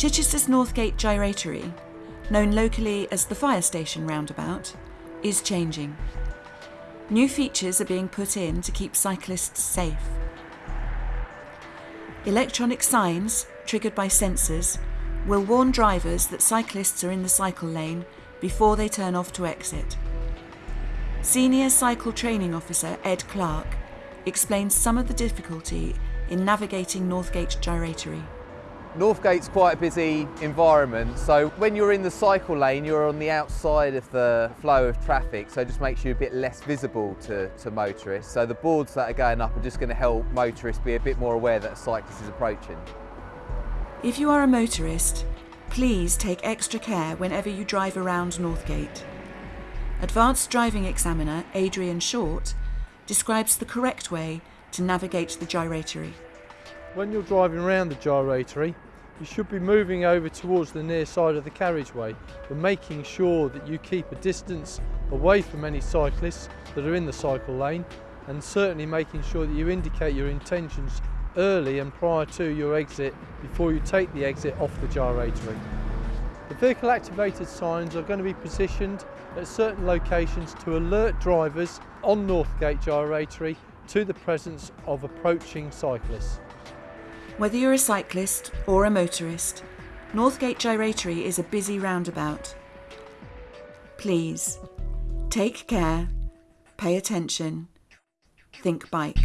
Chichester's Northgate Gyratory, known locally as the Fire Station roundabout, is changing. New features are being put in to keep cyclists safe. Electronic signs, triggered by sensors, will warn drivers that cyclists are in the cycle lane before they turn off to exit. Senior Cycle Training Officer Ed Clark explains some of the difficulty in navigating Northgate Gyratory. Northgate's quite a busy environment, so when you're in the cycle lane, you're on the outside of the flow of traffic, so it just makes you a bit less visible to, to motorists. So the boards that are going up are just going to help motorists be a bit more aware that a cyclist is approaching. If you are a motorist, please take extra care whenever you drive around Northgate. Advanced Driving Examiner Adrian Short describes the correct way to navigate the gyratory. When you're driving around the gyratory, you should be moving over towards the near side of the carriageway, but making sure that you keep a distance away from any cyclists that are in the cycle lane, and certainly making sure that you indicate your intentions early and prior to your exit before you take the exit off the gyratory. The vehicle activated signs are going to be positioned at certain locations to alert drivers on Northgate Gyratory to the presence of approaching cyclists. Whether you're a cyclist or a motorist, Northgate Gyratory is a busy roundabout. Please, take care, pay attention, think bike.